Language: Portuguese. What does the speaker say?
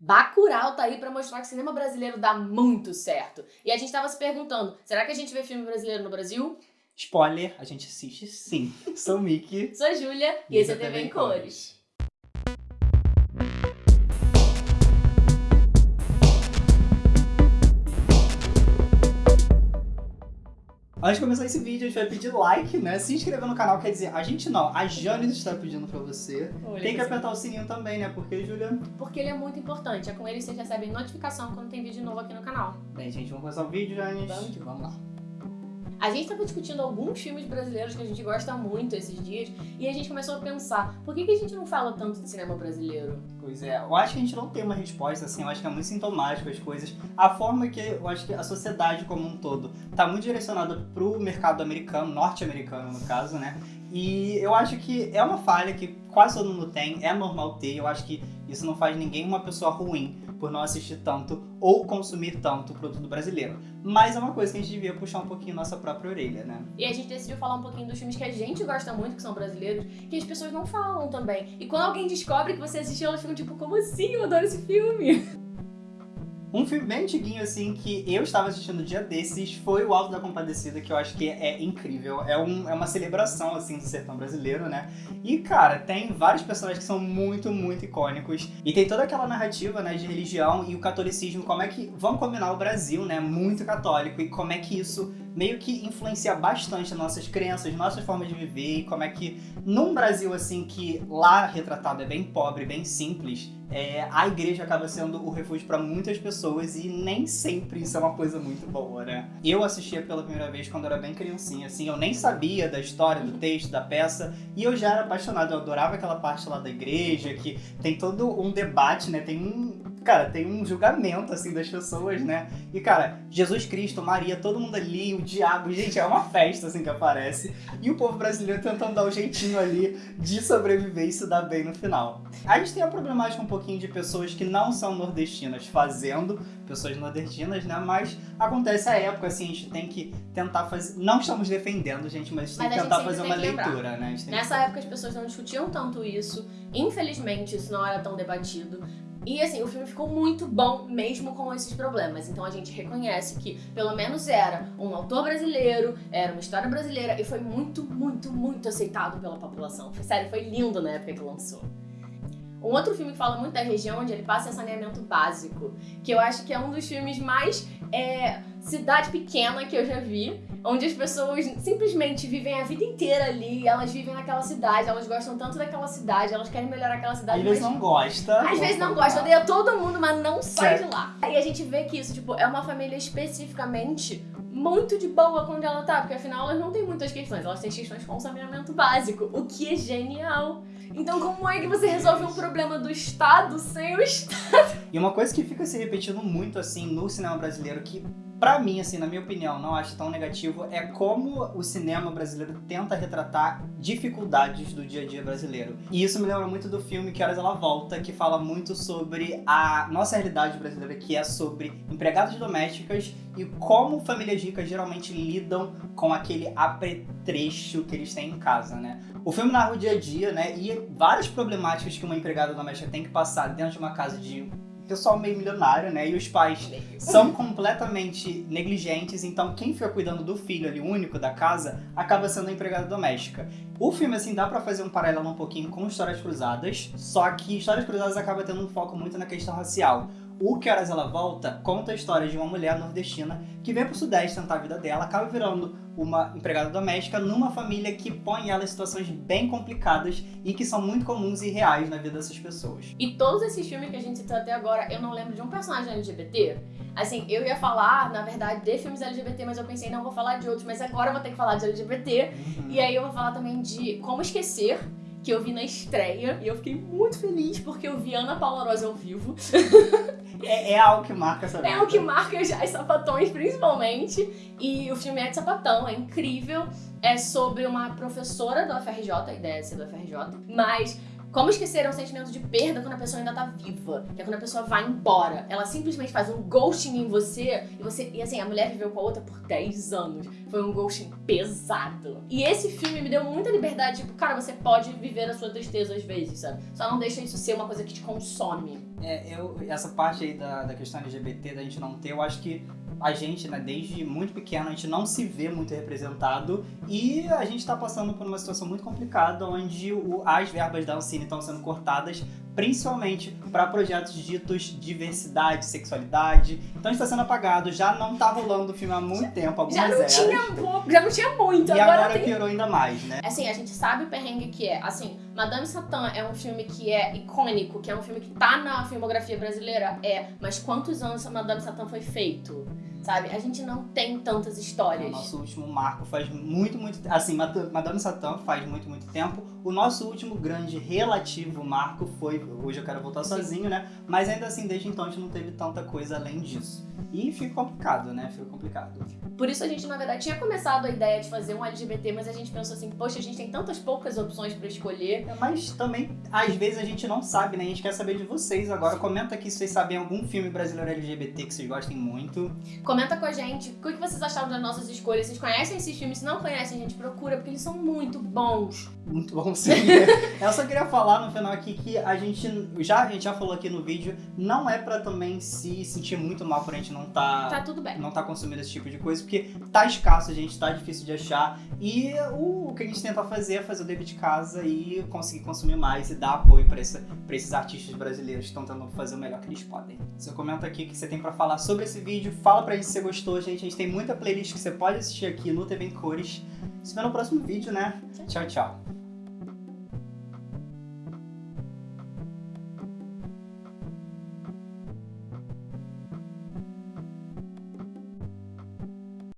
Bacurau tá aí pra mostrar que o cinema brasileiro dá muito certo. E a gente tava se perguntando, será que a gente vê filme brasileiro no Brasil? Spoiler, a gente assiste sim. Sou o Mickey. Sou a Júlia e esse é TV em Cores. Antes de começar esse vídeo, a gente vai pedir like, né? Se inscrever no canal, quer dizer, a gente não, a Jane está pedindo pra você. Olha tem que apertar o sininho também, né? Porque, Julia... Porque ele é muito importante. É com ele que vocês recebem notificação quando tem vídeo novo aqui no canal. Bem, gente, vamos começar o vídeo, Jane. Vamos vamos lá. A gente estava discutindo alguns filmes brasileiros que a gente gosta muito esses dias e a gente começou a pensar, por que, que a gente não fala tanto de cinema brasileiro? Pois é, eu acho que a gente não tem uma resposta, assim, eu acho que é muito sintomático as coisas. A forma que eu acho que a sociedade como um todo tá muito direcionada pro mercado americano, norte-americano no caso, né? E eu acho que é uma falha que quase todo mundo tem, é normal ter, eu acho que isso não faz ninguém uma pessoa ruim por não assistir tanto ou consumir tanto produto brasileiro. Mas é uma coisa que a gente devia puxar um pouquinho nossa própria orelha, né? E a gente decidiu falar um pouquinho dos filmes que a gente gosta muito, que são brasileiros, que as pessoas não falam também. E quando alguém descobre que você assistiu, elas ficam tipo, como assim? Eu adoro esse filme! Um filme bem antiguinho, assim, que eu estava assistindo um dia desses foi o Alto da Compadecida, que eu acho que é incrível. É, um, é uma celebração, assim, do sertão brasileiro, né? E, cara, tem vários personagens que são muito, muito icônicos. E tem toda aquela narrativa, né, de religião e o catolicismo, como é que... Vamos combinar o Brasil, né, muito católico, e como é que isso meio que influencia bastante nossas crenças, nossas formas de viver, e como é que, num Brasil, assim, que lá retratado é bem pobre, bem simples, é, a igreja acaba sendo o refúgio para muitas pessoas e nem sempre isso é uma coisa muito boa, né? Eu assistia pela primeira vez quando eu era bem criancinha, assim, eu nem sabia da história, do texto, da peça, e eu já era apaixonado, eu adorava aquela parte lá da igreja, que tem todo um debate, né? Tem um, cara, tem um julgamento, assim, das pessoas, né? E, cara, Jesus Cristo, Maria, todo mundo ali, o diabo, gente, é uma festa, assim, que aparece. E o povo brasileiro tentando dar um jeitinho ali de sobreviver e se dar bem no final. A gente tem a problemática um pouquinho de pessoas que não são nordestinas fazendo, pessoas nordestinas, né? Mas acontece a época, assim, a gente tem que tentar fazer... Não estamos defendendo, gente, mas, mas tem que tentar fazer uma leitura, né? Nessa época as pessoas não discutiam tanto isso. Infelizmente, isso não era tão debatido. E assim, o filme ficou muito bom mesmo com esses problemas. Então a gente reconhece que pelo menos era um autor brasileiro, era uma história brasileira e foi muito, muito, muito aceitado pela população. Sério, foi lindo na época que lançou. Um outro filme que fala muito da região, onde ele passa é saneamento básico, que eu acho que é um dos filmes mais é, cidade pequena que eu já vi, onde as pessoas simplesmente vivem a vida inteira ali, elas vivem naquela cidade, elas gostam tanto daquela cidade, elas querem melhorar aquela cidade. Às vezes não gosta. Às vezes não gosta, odeia todo mundo, mas não sai de lá. E a gente vê que isso, tipo, é uma família especificamente muito de boa quando ela tá, porque afinal elas não têm muitas questões, elas têm questões com saneamento básico, o que é genial. Então como é que você resolve um problema do Estado sem o Estado? E uma coisa que fica se repetindo muito, assim, no cinema brasileiro, que Pra mim, assim, na minha opinião, não acho tão negativo, é como o cinema brasileiro tenta retratar dificuldades do dia a dia brasileiro. E isso me lembra muito do filme Que Horas Ela Volta, que fala muito sobre a nossa realidade brasileira, que é sobre empregadas domésticas e como famílias ricas geralmente lidam com aquele apetrecho que eles têm em casa, né? O filme narra o dia a dia, né, e várias problemáticas que uma empregada doméstica tem que passar dentro de uma casa de pessoal meio milionário, né? E os pais são completamente negligentes, então quem fica cuidando do filho ali, único da casa, acaba sendo a empregada doméstica. O filme, assim, dá pra fazer um paralelo um pouquinho com Histórias Cruzadas, só que Histórias Cruzadas acaba tendo um foco muito na questão racial. O Que Horas Ela Volta conta a história de uma mulher nordestina que vem pro Sudeste tentar a vida dela, acaba virando uma empregada doméstica numa família que põe ela em situações bem complicadas e que são muito comuns e reais na vida dessas pessoas. E todos esses filmes que a gente citou até agora, eu não lembro de um personagem LGBT. Assim, eu ia falar, na verdade, de filmes LGBT, mas eu pensei, não, vou falar de outros, mas agora eu vou ter que falar de LGBT. Uhum. E aí eu vou falar também de Como Esquecer, que eu vi na estreia, e eu fiquei muito feliz porque eu vi Ana Paula Rosa ao vivo. É, é algo que marca essa vida. É o que marca as sapatões, principalmente. E o filme é de sapatão, é incrível. É sobre uma professora do FRJ, a ideia é ser do FRJ, mas como esquecer é um sentimento de perda quando a pessoa ainda tá viva? Que é quando a pessoa vai embora. Ela simplesmente faz um ghosting em você e você. E assim, a mulher viveu com a outra por 10 anos. foi um ghosting pesado. E esse filme me deu muita liberdade, tipo, cara, você pode viver a sua tristeza às vezes, sabe? Só não deixa isso ser uma coisa que te consome. É, eu, essa parte aí da, da questão LGBT, da gente não ter, eu acho que a gente, né, desde muito pequeno, a gente não se vê muito representado e a gente tá passando por uma situação muito complicada onde o, as verbas da Ancine estão sendo cortadas principalmente para projetos ditos diversidade, sexualidade. Então está sendo apagado, já não tá rolando o filme há muito tempo, algumas Já não eras. tinha pouco, já não tinha muito, E agora, agora tem piorou ainda mais, né? Assim, a gente sabe o perrengue que é. Assim, Madame Satã é um filme que é icônico, que é um filme que tá na filmografia brasileira? É. Mas quantos anos Madame Satã foi feito? Sabe? A gente não tem tantas O histórias. nosso último marco faz muito, muito Assim, Mad- Madame Satã faz muito, muito tempo. O nosso último grande relativo marco foi Hoje Eu Quero Voltar. Sozinho, né? Mas ainda assim, desde então a gente não teve tanta coisa além disso. E fica complicado, né? Fica complicado. Por isso a gente, na verdade, tinha começado a ideia de fazer um LGBT, mas a gente pensou assim, poxa, a gente tem tantas poucas opções pra escolher. É, Mas também, às vezes, a gente não sabe, né? A gente quer saber de vocês agora. Comenta aqui se vocês sabem algum filme brasileiro LGBT que vocês gostem muito. Comenta com a gente o que vocês acharam das nossas escolhas. Vocês conhecem esses filmes? Se não conhecem, a gente procura, porque eles são muito bons. Muito bom Eu só queria falar no final aqui que a gente já, a gente já falou aqui no vídeo, não é pra também se sentir muito mal por a gente não tá, Tá tudo bem. não tá consumindo esse tipo de coisa, porque tá escasso, gente, tá difícil de achar. E o, que a gente tenta fazer é fazer o dever de casa e conseguir consumir mais e dar apoio pra, esse, pra esses artistas brasileiros que estão tentando fazer o melhor que eles podem. Você comenta aqui o que você tem pra falar sobre esse vídeo, fala pra gente se você gostou, gente. A gente tem muita playlist que você pode assistir aqui no TV em Cores. Se vê no próximo vídeo, né? Tchau, tchau.